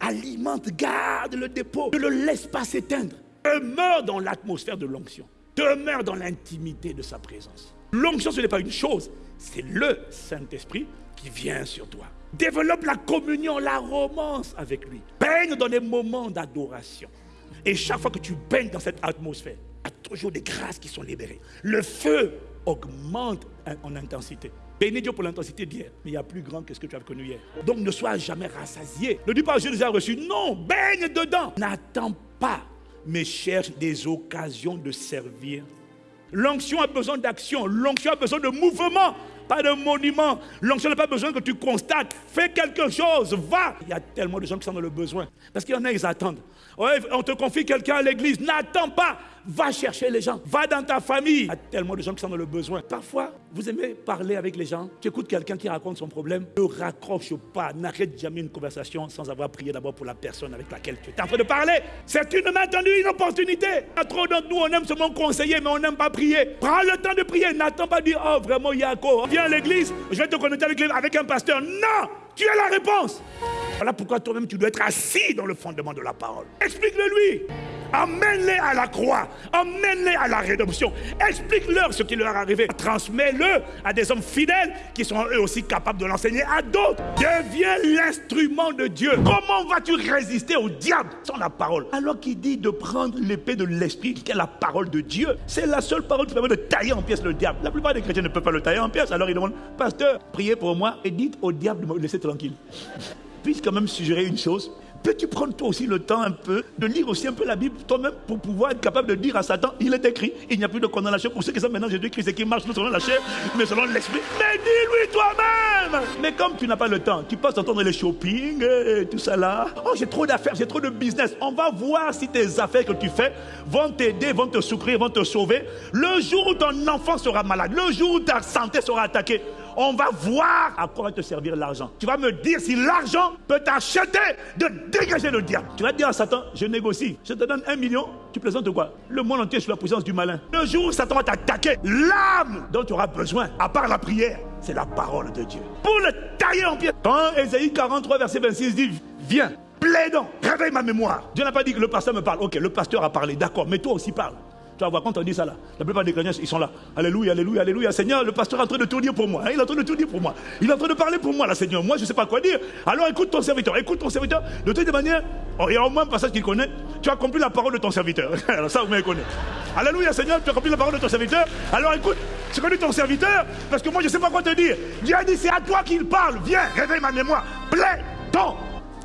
Alimente, garde le dépôt, ne le laisse pas s'éteindre. Demeure dans l'atmosphère de l'onction. Demeure dans l'intimité de sa présence. L'onction, ce n'est pas une chose, c'est le Saint-Esprit qui vient sur toi. Développe la communion, la romance avec lui. Baigne dans des moments d'adoration. Et chaque fois que tu baignes dans cette atmosphère, il y a toujours des grâces qui sont libérées. Le feu augmente en intensité. Bénis Dieu pour l'intensité d'hier, mais il y a plus grand que ce que tu as connu hier. Donc ne sois jamais rassasié. Ne dis pas je les ai reçus. Non, baigne dedans. N'attends pas, mais cherche des occasions de servir. L'onction a besoin d'action, l'onction a besoin de mouvement pas de monument. L'onction n'a pas besoin que tu constates. Fais quelque chose, va. Il y a tellement de gens qui sont dans le besoin. Parce qu'il y en a, ils attendent. On te confie quelqu'un à l'église. N'attends pas. Va chercher les gens. Va dans ta famille. Il y a tellement de gens qui sont dans le besoin. Parfois, vous aimez parler avec les gens. Tu écoutes quelqu'un qui raconte son problème. Ne raccroche pas. N'arrête jamais une conversation sans avoir prié d'abord pour la personne avec laquelle tu es en train de parler. C'est une maintenue, une opportunité. trop d'entre nous, on aime seulement conseiller, mais on n'aime pas prier. Prends le temps de prier. N'attends pas dire, oh vraiment, Yako à l'église, je vais te connecter avec un pasteur. Non, tu as la réponse. Voilà pourquoi toi-même tu dois être assis dans le fondement de la parole. Explique-le lui. Amène-les à la croix. Amène-les à la rédemption. Explique-leur ce qui leur est arrivé. Transmets-le à des hommes fidèles qui sont eux aussi capables de l'enseigner à d'autres. Deviens l'instrument de Dieu. Comment vas-tu résister au diable sans la parole? Alors qu'il dit de prendre l'épée de l'esprit, qui est la parole de Dieu, c'est la seule parole qui permet de tailler en pièces le diable. La plupart des chrétiens ne peuvent pas le tailler en pièces. Alors ils demandent, pasteur, priez pour moi et dites au diable de me laisser tranquille. Puisse quand même suggérer une chose Peux-tu prendre toi aussi le temps un peu de lire aussi un peu la Bible toi-même pour pouvoir être capable de dire à Satan, il est écrit, il n'y a plus de condamnation pour ceux qui sont maintenant Jésus-Christ et qui marchent non selon la chair, mais selon l'esprit. Mais dis-lui toi-même Mais comme tu n'as pas le temps, tu passes ton temps les shopping et tout ça là. Oh, j'ai trop d'affaires, j'ai trop de business. On va voir si tes affaires que tu fais vont t'aider, vont te soutenir, vont te sauver. Le jour où ton enfant sera malade, le jour où ta santé sera attaquée, on va voir à quoi va te servir l'argent. Tu vas me dire si l'argent peut t'acheter de dégager le diable. Tu vas dire à Satan, je négocie, je te donne un million, tu présentes quoi? Le monde entier sous la puissance du malin. Le jour où Satan va t'attaquer, l'âme dont tu auras besoin, à part la prière, c'est la parole de Dieu. Pour le tailler en pied. Quand Ésaïe 43, verset 26 dit, viens, plaidons, réveille ma mémoire. Dieu n'a pas dit que le pasteur me parle. Ok, le pasteur a parlé, d'accord, mais toi aussi parle. Tu vas voir quand on dit ça là. La plupart des chrétiens, ils sont là. Alléluia, alléluia, alléluia. Seigneur, le pasteur est en train de tout dire pour moi. Hein, il est en train de tout dire pour moi. Il est en train de parler pour moi, là, Seigneur. Moi, je ne sais pas quoi dire. Alors écoute ton serviteur. Écoute ton serviteur. De toute manière, oh, il y a au moins un passage qu'il connaît. Tu as compris la parole de ton serviteur. (laughs) Alors ça, vous me connaissez. Alléluia, Seigneur, tu as compris la parole de ton serviteur. Alors écoute, que dit ton serviteur, parce que moi, je ne sais pas quoi te dire. Dieu a dit, c'est à toi qu'il parle. Viens, réveille ma mémoire. Plaît, ton.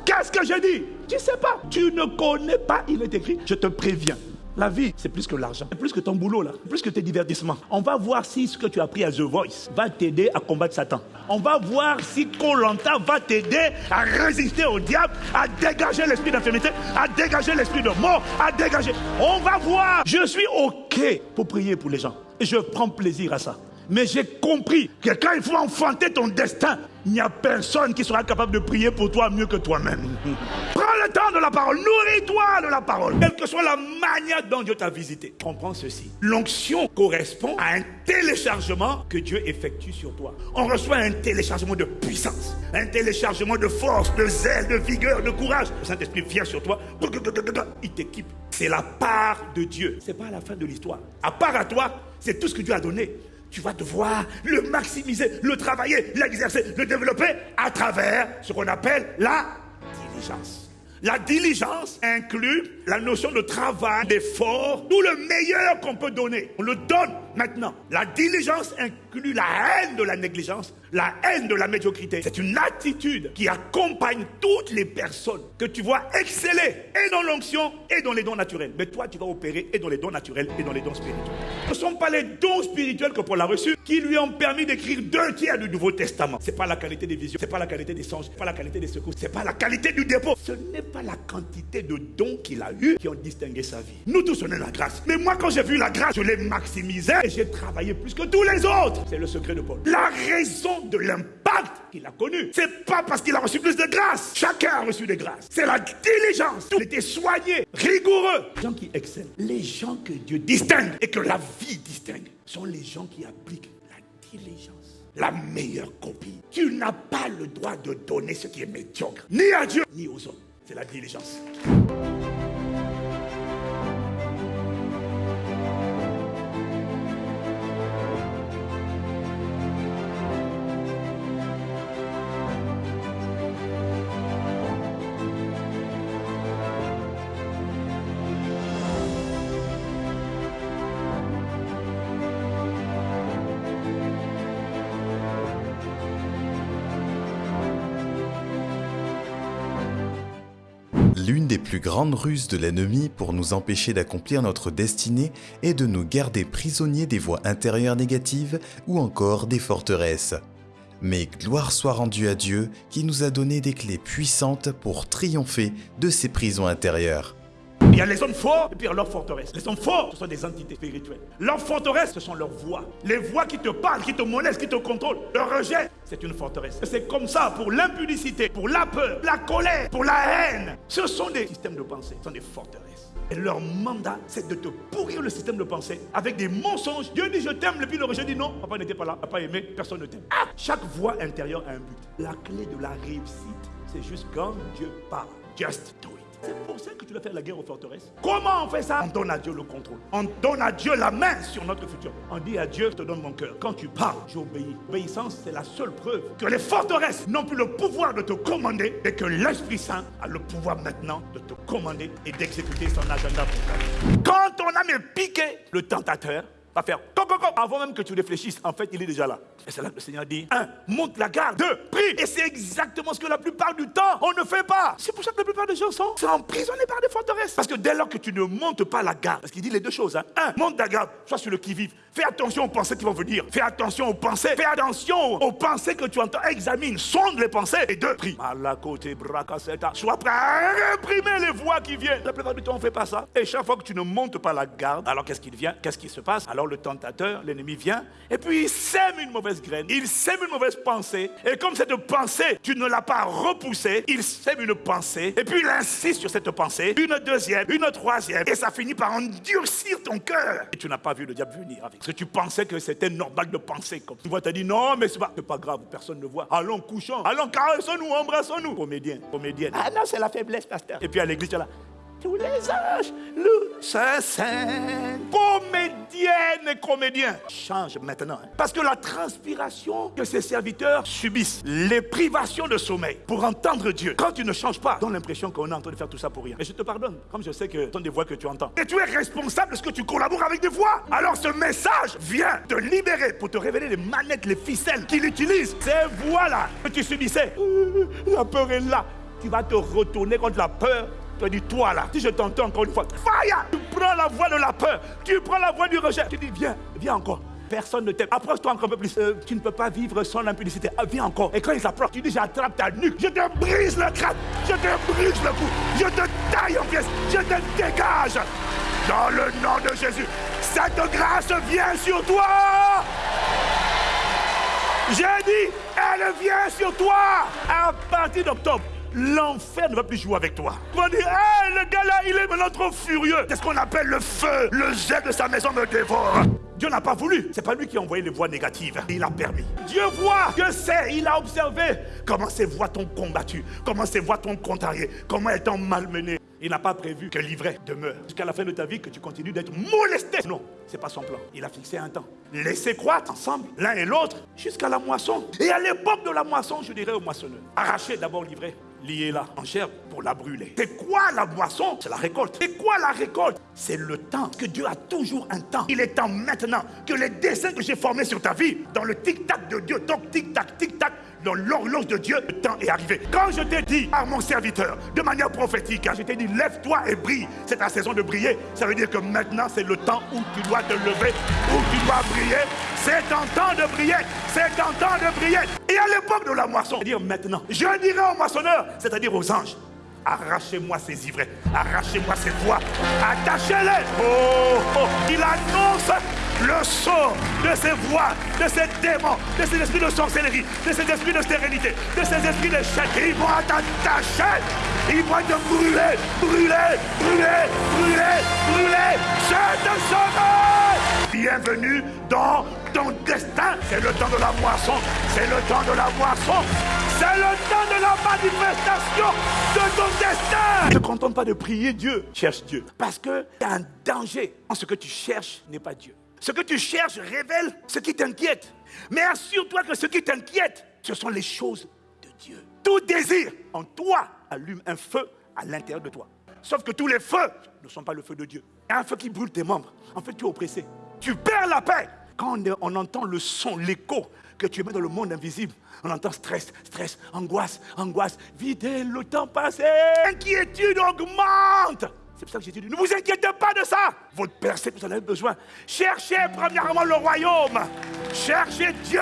Qu'est-ce que j'ai dit? Tu ne sais pas. Tu ne connais pas, il est écrit. Je te préviens. La vie, c'est plus que l'argent. C'est plus que ton boulot, là. Plus que tes divertissements. On va voir si ce que tu as appris à The Voice va t'aider à combattre Satan. On va voir si Colanta va t'aider à résister au diable, à dégager l'esprit d'infirmité, à dégager l'esprit de mort, à dégager. On va voir. Je suis OK pour prier pour les gens. Et je prends plaisir à ça. Mais j'ai compris que quand il faut enfanter ton destin, il n'y a personne qui sera capable de prier pour toi mieux que toi-même. (laughs) Prends le temps de la parole, nourris-toi de la parole, quelle que soit la manière dont Dieu t'a visité. Comprends ceci. L'onction correspond à un téléchargement que Dieu effectue sur toi. On reçoit un téléchargement de puissance, un téléchargement de force, de zèle, de vigueur, de courage. Le Saint-Esprit vient sur toi, il t'équipe. C'est la part de Dieu. C'est pas la fin de l'histoire. À part à toi, c'est tout ce que Dieu a donné tu vas devoir le maximiser, le travailler, l'exercer, le développer à travers ce qu'on appelle la diligence. La diligence inclut la notion de travail, d'effort, tout le meilleur qu'on peut donner. On le donne maintenant. La diligence inclut la haine de la négligence, la haine de la médiocrité. C'est une attitude qui accompagne toutes les personnes que tu vois exceller et dans l'onction et dans les dons naturels. Mais toi, tu vas opérer et dans les dons naturels et dans les dons spirituels. Ce ne sont pas les dons spirituels que Paul a reçus qui lui ont permis d'écrire deux tiers du Nouveau Testament. Ce n'est pas la qualité des visions, ce n'est pas la qualité des songes, ce n'est pas la qualité des secours, ce n'est pas la qualité du dépôt. Ce n'est pas la quantité de dons qu'il a qui ont distingué sa vie. Nous tous, on est la grâce. Mais moi, quand j'ai vu la grâce, je l'ai maximisée et j'ai travaillé plus que tous les autres. C'est le secret de Paul. La raison de l'impact qu'il a connu, c'est pas parce qu'il a reçu plus de grâce. Chacun a reçu des grâces. C'est la diligence. Tout était soigné, rigoureux. Les gens qui excellent, les gens que Dieu distingue et que la vie distingue, sont les gens qui appliquent la diligence la meilleure copie. Tu n'as pas le droit de donner ce qui est médiocre, ni à Dieu, ni aux hommes. C'est la diligence. Plus grandes ruses de l'ennemi pour nous empêcher d'accomplir notre destinée est de nous garder prisonniers des voies intérieures négatives ou encore des forteresses. Mais gloire soit rendue à Dieu qui nous a donné des clés puissantes pour triompher de ces prisons intérieures. Il y a les hommes forts et puis il y a leurs forteresses. Les hommes forts, ce sont des entités spirituelles. Leurs forteresses, ce sont leurs voix. Les voix qui te parlent, qui te molestent, qui te contrôlent. Le rejet, c'est une forteresse. C'est comme ça pour l'impudicité, pour la peur, la colère, pour la haine. Ce sont des systèmes de pensée, ce sont des forteresses. Et leur mandat, c'est de te pourrir le système de pensée avec des mensonges. Dieu dit je t'aime, et puis le rejet dit non, papa n'était pas là, papa aimé, personne ne t'aime. Ah, chaque voix intérieure a un but. La clé de la réussite, c'est juste quand Dieu parle. Just do. C'est pour ça que tu dois faire la guerre aux forteresses. Comment on fait ça? On donne à Dieu le contrôle. On donne à Dieu la main sur notre futur. On dit à Dieu, je te donne mon cœur. Quand tu parles, j'obéis. L'obéissance, c'est la seule preuve que les forteresses n'ont plus le pouvoir de te commander et que l'Esprit Saint a le pouvoir maintenant de te commander et d'exécuter son agenda pour toi. Quand on a mis piqué le tentateur, va faire avant même que tu réfléchisses. En fait, il est déjà là. Et c'est là que le Seigneur dit un, monte la garde. Deux, prie. Et c'est exactement ce que la plupart du temps, on ne fait pas. C'est pour ça que la plupart des gens sont, emprisonnés par des forteresses. Parce que dès lors que tu ne montes pas la garde, parce qu'il dit les deux choses. Hein. Un, monte la garde, sois sur le qui-vive. Fais attention aux pensées qui vont venir. Fais attention aux pensées. Fais attention aux pensées que tu entends. Examine, sonde les pensées. Et deux, prie. côté Sois prêt à réprimer les voix qui viennent. La plupart du temps, on ne fait pas ça. Et chaque fois que tu ne montes pas la garde, alors qu'est-ce qu'il vient? Qu'est-ce qui se passe? Alors le tentateur, l'ennemi vient et puis il sème une mauvaise graine. Il sème une mauvaise pensée. Et comme cette pensée, tu ne l'as pas repoussée, il sème une pensée. Et puis il insiste sur cette pensée. Une deuxième, une troisième. Et ça finit par endurcir ton cœur. Et tu n'as pas vu le diable venir avec. Parce que tu pensais que c'était normal de penser comme Tu vois, tu as dit non, mais c'est pas, pas grave, personne ne voit. Allons, couchons. Allons, caressons-nous, embrassons-nous. Comédien, comédienne. Ah non, c'est la faiblesse, pasteur. Et puis à l'église, tu es là tous les âges, le Saint-Saint, comédienne et comédien, change maintenant. Hein. Parce que la transpiration que ces serviteurs subissent, les privations de sommeil pour entendre Dieu, quand tu ne changes pas, donne l'impression qu'on est en train de faire tout ça pour rien. Et je te pardonne, comme je sais que ce sont des voix que tu entends. Et tu es responsable de ce que tu collabores avec des voix. Alors ce message vient te libérer pour te révéler les manettes, les ficelles qu'il utilise. Ces voix-là que tu subissais, la peur est là. Tu vas te retourner contre la peur Tu dit, toi là, si je t'entends encore une fois, fire Tu prends la voix de la peur, tu prends la voix du rejet. Tu dis, viens, viens encore. Personne ne t'aime. Approche-toi encore un peu plus. Euh, tu ne peux pas vivre sans l'impudicité. Ah, viens encore. Et quand ils s'approchent, tu dis j'attrape ta nuque. Je te brise le crâne. Je te brise le cou. Je te taille en pièces. Je te dégage. Dans le nom de Jésus. Cette grâce vient sur toi. J'ai dit, elle vient sur toi. À partir d'octobre, l'enfer ne va plus jouer avec toi. On va dire, le gars là, il est maintenant trop furieux. C'est ce qu'on appelle le feu. Le jet de sa maison me dévore. Dieu n'a pas voulu. C'est pas lui qui a envoyé les voix négatives. Il a permis. Dieu voit. Dieu sait. Il a observé comment ces voix t'ont combattu? Comment ces voix t'ont contrarié? Comment elles t'ont malmené? Il n'a pas prévu que l'ivraie demeure jusqu'à la fin de ta vie, que tu continues d'être molesté. Non, c'est pas son plan. Il a fixé un temps. Laissez croître ensemble, l'un et l'autre, jusqu'à la moisson. Et à l'époque de la moisson, je dirais au moissonneur, arrachez d'abord l'ivraie liez-la en chair pour la brûler. C'est quoi la moisson C'est la récolte. C'est quoi la récolte? C'est le temps. Que Dieu a toujours un temps. Il est temps maintenant que les dessins que j'ai formés sur ta vie, dans le tic-tac de Dieu, donc tic-tac, tic-tac, dans l'horloge de Dieu, le temps est arrivé. Quand je t'ai dit à mon serviteur, de manière prophétique, je t'ai dit, lève-toi et brille. C'est ta saison de briller. Ça veut dire que maintenant, c'est le temps où tu dois te lever, où tu dois briller. C'est ton temps de briller. C'est ton temps de briller. Et à l'époque de la moisson, dire maintenant, je dirai aux moissonneurs, c'est-à-dire aux anges, Arrachez-moi ces ivraies, arrachez-moi ces voix, attachez-les. Oh, oh, il annonce le son de ces voix, de ces démons, de ces esprits de sorcellerie, de ces esprits de stérilité, de ces esprits de chaîne. Ils vont t'attacher, ils vont te brûler, brûler, brûler, brûler, brûler. Je te sauve. Bienvenue dans ton destin. C'est le temps de la moisson, c'est le temps de la moisson. C'est le temps de la manifestation de ton destin. Ne te contente pas de prier Dieu, cherche Dieu. Parce qu'il y a un danger en ce que tu cherches n'est pas Dieu. Ce que tu cherches révèle ce qui t'inquiète. Mais assure-toi que ce qui t'inquiète, ce sont les choses de Dieu. Tout désir en toi allume un feu à l'intérieur de toi. Sauf que tous les feux ne sont pas le feu de Dieu. Il y a un feu qui brûle tes membres. En fait, tu es oppressé. Tu perds la paix. Quand on entend le son, l'écho que tu mets dans le monde invisible, on entend stress, stress, angoisse, angoisse. Videz le temps passé. Inquiétude augmente. C'est pour ça que j'ai dit, ne vous inquiétez pas de ça. Votre Père sait que vous en avez besoin. Cherchez premièrement le royaume. Cherchez Dieu.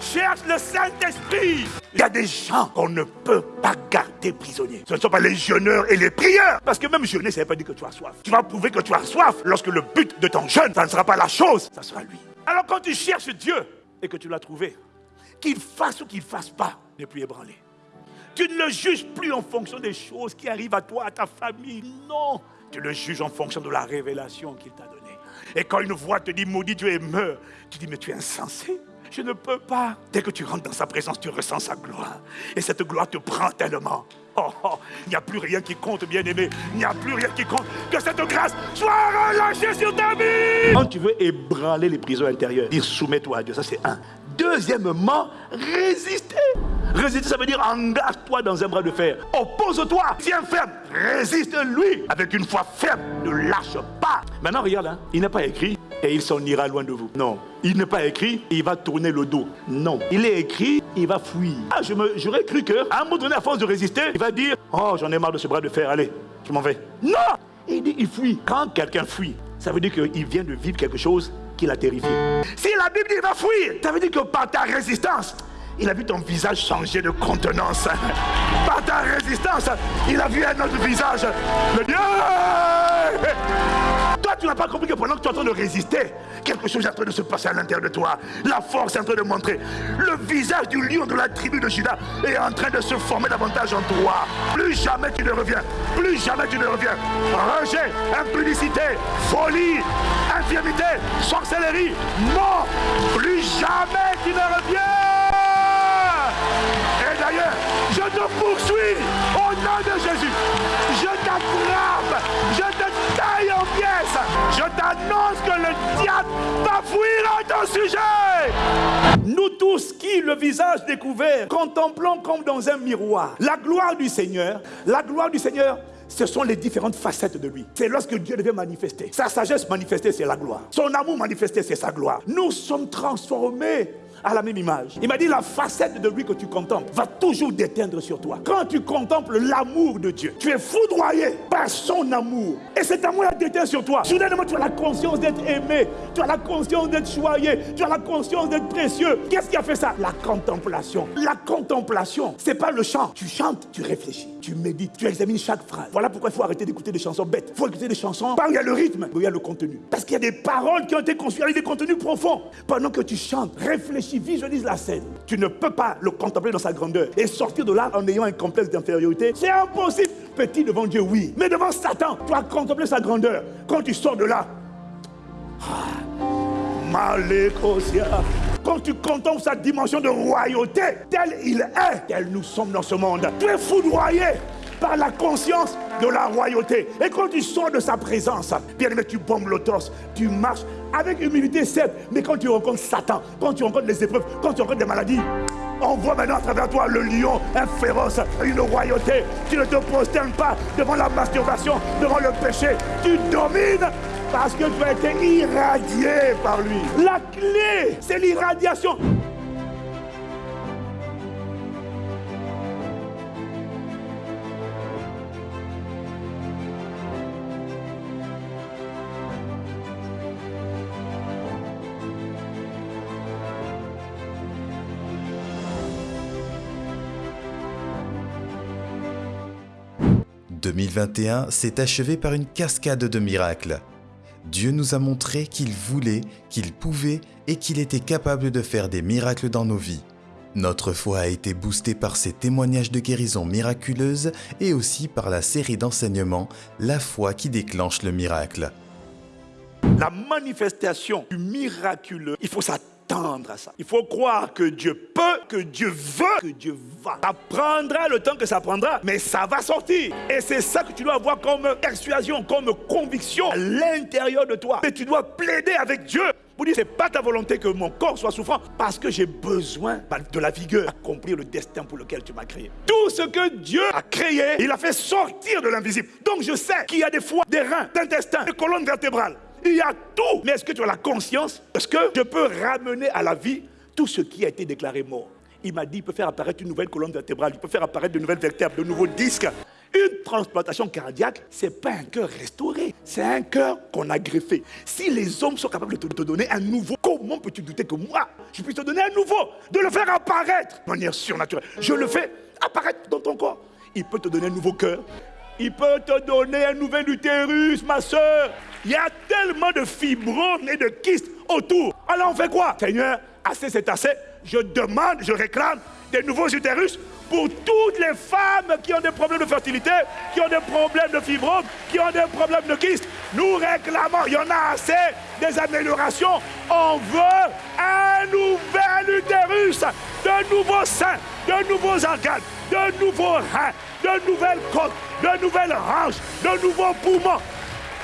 Cherche le Saint-Esprit. Il y a des gens qu'on ne peut pas garder prisonniers. Ce ne sont pas les jeûneurs et les prieurs. Parce que même jeûner, ça ne veut pas dire que tu as soif. Tu vas prouver que tu as soif lorsque le but de ton jeûne, ça ne sera pas la chose, ça sera lui. Alors quand tu cherches Dieu et que tu l'as trouvé, qu'il fasse ou qu'il ne fasse pas, n'est plus ébranlé. Tu ne le juges plus en fonction des choses qui arrivent à toi, à ta famille. Non. Tu le juges en fonction de la révélation qu'il t'a donnée. Et quand une voix te dit maudit Dieu et meurt, tu dis mais tu es insensé. Je ne peux pas. Dès que tu rentres dans sa présence, tu ressens sa gloire. Et cette gloire te prend tellement. Oh, oh, il n'y a plus rien qui compte, bien-aimé. Il n'y a plus rien qui compte. Que cette grâce soit relâchée sur ta vie. Quand tu veux ébranler les prisons intérieures, dire soumets-toi à Dieu, ça c'est un. Deuxièmement, résister. Résister, ça veut dire engage-toi dans un bras de fer. Oppose-toi. Tiens ferme. Résiste-lui. Avec une foi ferme. Ne lâche pas. Maintenant, regarde, hein. il n'est pas écrit et il s'en ira loin de vous. Non. Il n'est pas écrit il va tourner le dos. Non. Il est écrit, il va fuir. Ah, j'aurais cru qu'à un moment donné, à force de résister, il va dire Oh, j'en ai marre de ce bras de fer. Allez, je m'en vais. Non Il dit il fuit. Quand quelqu'un fuit, ça veut dire qu'il vient de vivre quelque chose qui l'a terrifié. Si la Bible dit il va fuir, ça veut dire que par ta résistance, il a vu ton visage changer de contenance. (laughs) Par ta résistance, il a vu un autre visage. Le Dieu Tu n'as pas compris que pendant que tu es en train de résister, quelque chose est en train de se passer à l'intérieur de toi. La force est en train de montrer. Le visage du lion de la tribu de Judas est en train de se former davantage en toi. Plus jamais tu ne reviens. Plus jamais tu ne reviens. Rejet, impudicité, folie, infirmité, sorcellerie. Non, plus jamais tu ne reviens. Et d'ailleurs, je te poursuis au nom de Jésus. Je t'attrape, je. Je t'annonce que le diable va fuir à ton sujet. Nous tous qui, le visage découvert, contemplons comme dans un miroir la gloire du Seigneur. La gloire du Seigneur, ce sont les différentes facettes de lui. C'est lorsque Dieu devait manifester. Sa sagesse manifestée, c'est la gloire. Son amour manifesté, c'est sa gloire. Nous sommes transformés à la même image. Il m'a dit la facette de lui que tu contemples va toujours déteindre sur toi. Quand tu contemples l'amour de Dieu, tu es foudroyé par son amour. Et cet amour a déteint sur toi. Soudainement, tu as la conscience d'être aimé. Tu as la conscience d'être choyé. Tu as la conscience d'être précieux. Qu'est-ce qui a fait ça? La contemplation. La contemplation, c'est pas le chant. Tu chantes, tu réfléchis, tu médites, tu examines chaque phrase. Voilà pourquoi il faut arrêter d'écouter des chansons bêtes. Il faut écouter des chansons où il y a le rythme, où il y a le contenu. Parce qu'il y a des paroles qui ont été construites avec des contenus profonds. Pendant que tu chantes, réfléchis, visualise la scène. Tu ne peux pas le contempler dans sa grandeur et sortir de là en ayant un complexe d'infériorité. C'est impossible. Petit devant Dieu, oui. Mais devant Satan, tu as contemplé sa grandeur. Quand tu sors de là, ah, quand tu contemples sa dimension de royauté, tel il est, tel nous sommes dans ce monde, tu es foudroyé par la conscience de la royauté. Et quand tu sors de sa présence, bien aimé, tu bombes le torse, tu marches avec humilité, certes, mais quand tu rencontres Satan, quand tu rencontres les épreuves, quand tu rencontres des maladies, on voit maintenant à travers toi le lion, un féroce, une royauté. Tu ne te prosternes pas devant la masturbation, devant le péché. Tu domines parce que tu as été irradié par lui. La clé, c'est l'irradiation. 2021 s'est achevé par une cascade de miracles. Dieu nous a montré qu'il voulait, qu'il pouvait et qu'il était capable de faire des miracles dans nos vies. Notre foi a été boostée par ces témoignages de guérison miraculeuse et aussi par la série d'enseignements La foi qui déclenche le miracle. La manifestation du miraculeux, il faut s'attendre Il faut croire que Dieu peut, que Dieu veut, que Dieu va. Ça prendra le temps que ça prendra, mais ça va sortir. Et c'est ça que tu dois avoir comme persuasion, comme conviction à l'intérieur de toi. Mais tu dois plaider avec Dieu pour dire, c'est pas ta volonté que mon corps soit souffrant, parce que j'ai besoin de la vigueur, accomplir le destin pour lequel tu m'as créé. Tout ce que Dieu a créé, il a fait sortir de l'invisible. Donc je sais qu'il y a des foies, des reins, d'intestin, des colonnes vertébrales. Il y a tout. Mais est-ce que tu as la conscience? Est-ce que je peux ramener à la vie tout ce qui a été déclaré mort Il m'a dit, il peut faire apparaître une nouvelle colonne vertébrale, il peut faire apparaître de nouvelles vertèbres, de nouveaux disques. Une transplantation cardiaque, ce n'est pas un cœur restauré, c'est un cœur qu'on a greffé. Si les hommes sont capables de te donner un nouveau, comment peux-tu douter que moi, je puisse te donner un nouveau, de le faire apparaître? De manière surnaturelle Je le fais apparaître dans ton corps. Il peut te donner un nouveau cœur, il peut te donner un nouvel utérus, ma soeur. Il y a tellement de fibromes et de kystes autour. Alors on fait quoi? Seigneur, assez c'est assez. Je demande, je réclame des nouveaux utérus pour toutes les femmes qui ont des problèmes de fertilité, qui ont des problèmes de fibromes, qui ont des problèmes de kystes. Nous réclamons, il y en a assez, des améliorations. On veut un nouvel utérus, de nouveaux seins, de nouveaux organes, de nouveaux reins, de nouvelles côtes, de nouvelles hanches, de nouveaux poumons.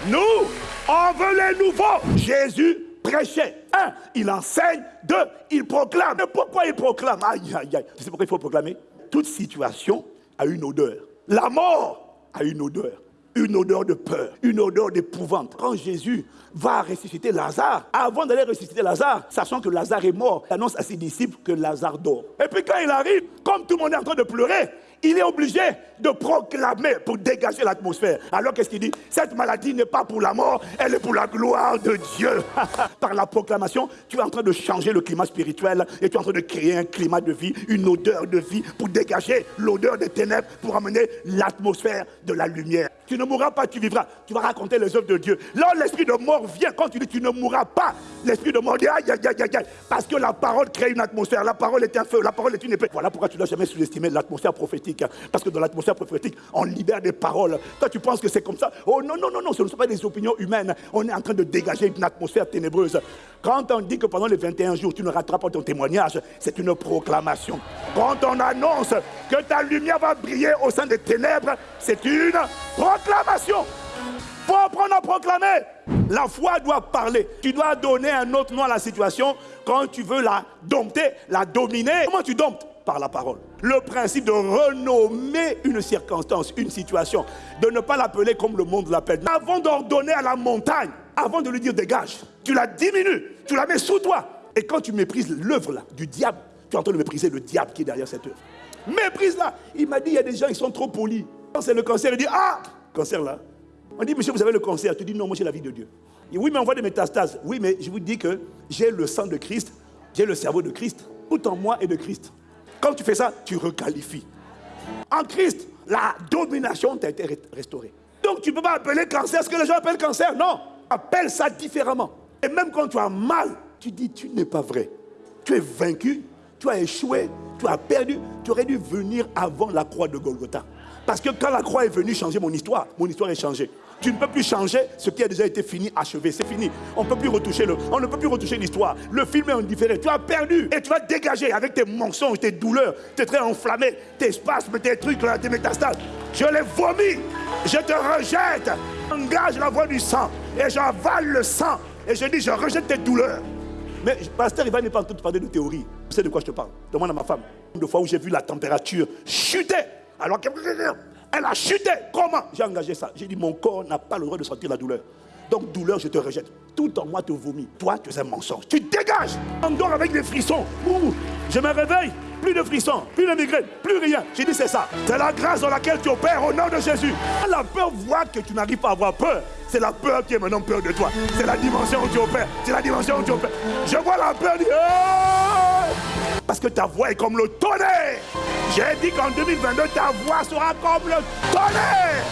Nous, on veut les nouveaux. Jésus prêchait. Un, il enseigne. Deux, il proclame. Mais pourquoi il proclame? Aïe, aïe, aïe. Tu sais pourquoi il faut proclamer Toute situation a une odeur. La mort a une odeur. Une odeur de peur, une odeur d'épouvante. Quand Jésus va ressusciter Lazare, avant d'aller ressusciter Lazare, sachant que Lazare est mort, il annonce à ses disciples que Lazare dort. Et puis quand il arrive, comme tout le monde est en train de pleurer, il est obligé de proclamer pour dégager l'atmosphère. Alors qu'est-ce qu'il dit? Cette maladie n'est pas pour la mort, elle est pour la gloire de Dieu. (laughs) Par la proclamation, tu es en train de changer le climat spirituel et tu es en train de créer un climat de vie, une odeur de vie pour dégager l'odeur des ténèbres, pour amener l'atmosphère de la lumière. Tu ne mourras pas, tu vivras. Tu vas raconter les œuvres de Dieu. Là, l'esprit de mort vient. Quand tu dis tu ne mourras pas, l'esprit de mort dit aïe, aïe, aïe, aïe, Parce que la parole crée une atmosphère. La parole est un feu. La parole est une épée. Voilà pourquoi tu ne dois jamais sous-estimer l'atmosphère prophétique. Parce que dans l'atmosphère prophétique, on libère des paroles. Toi, tu penses que c'est comme ça? Oh non, non, non, non, ce ne sont pas des opinions humaines. On est en train de dégager une atmosphère ténébreuse. Quand on dit que pendant les 21 jours, tu ne rateras pas ton témoignage, c'est une proclamation. Quand on annonce que ta lumière va briller au sein des ténèbres, c'est une proclamation. Faut apprendre à proclamer. La foi doit parler. Tu dois donner un autre nom à la situation quand tu veux la dompter, la dominer. Comment tu domptes? Par la parole. Le principe de renommer une circonstance, une situation, de ne pas l'appeler comme le monde l'appelle. Avant d'ordonner à la montagne, avant de lui dire dégage, tu la diminues, tu la mets sous toi Et quand tu méprises l'œuvre là, du diable, tu es en train de mépriser le diable qui est derrière cette œuvre. Méprise-la. Il m'a dit, il y a des gens qui sont trop polis. Quand c'est le cancer, il dit, ah, cancer là. On dit, monsieur, vous avez le cancer. Tu dis, non, moi j'ai la vie de Dieu. Et oui, mais on voit des métastases. Oui, mais je vous dis que j'ai le sang de Christ, j'ai le cerveau de Christ. Tout en moi est de Christ. Quand tu fais ça, tu requalifies. En Christ, la domination t'a été restaurée. Donc tu ne peux pas appeler cancer ce que les gens appellent cancer. Non, appelle ça différemment. Et même quand tu as mal, tu dis tu n'es pas vrai. Tu es vaincu, tu as échoué, tu as perdu. Tu aurais dû venir avant la croix de Golgotha. Parce que quand la croix est venue changer mon histoire, mon histoire est changée. Tu ne peux plus changer ce qui a déjà été fini, achevé. C'est fini. On ne peut plus retoucher le, on ne peut plus retoucher l'histoire. Le film est indifférent. Tu as perdu et tu vas dégager avec tes mensonges, tes douleurs, tes traits enflammés, tes spasmes, tes trucs, tes métastases. Je les vomis. Je te rejette. Engage la voix du sang et j'avale le sang et je dis je rejette tes douleurs. Mais pasteur, il va pas te parler de théorie. Tu sais de quoi je te parle Demande à ma femme. De fois où j'ai vu la température chuter alors qu'elle elle a chuté. Comment J'ai engagé ça. J'ai dit, mon corps n'a pas le droit de sentir la douleur. Donc, douleur, je te rejette. Tout en moi te vomit. Toi, tu es un mensonge. Tu dégages. On avec des frissons. Je me réveille. Plus de frissons, plus de migraine, plus rien. J'ai dit, c'est ça. C'est la grâce dans laquelle tu opères au nom de Jésus. La peur voit que tu n'arrives pas à avoir peur. C'est la peur qui est maintenant peur de toi. C'est la dimension où tu opères. C'est la dimension où tu opères. Je vois la peur. Parce que ta voix est comme le tonnerre. J'ai dit qu'en 2022, ta voix sera comme le tonnerre.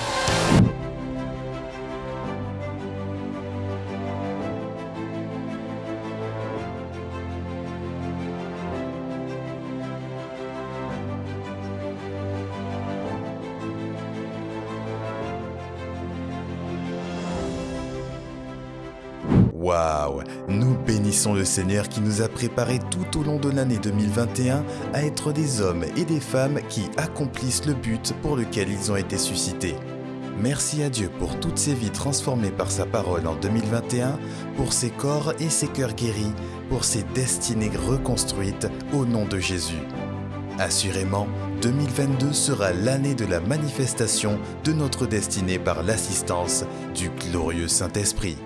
Bénissons le Seigneur qui nous a préparés tout au long de l'année 2021 à être des hommes et des femmes qui accomplissent le but pour lequel ils ont été suscités. Merci à Dieu pour toutes ces vies transformées par sa parole en 2021, pour ses corps et ses cœurs guéris, pour ses destinées reconstruites au nom de Jésus. Assurément, 2022 sera l'année de la manifestation de notre destinée par l'assistance du glorieux Saint-Esprit.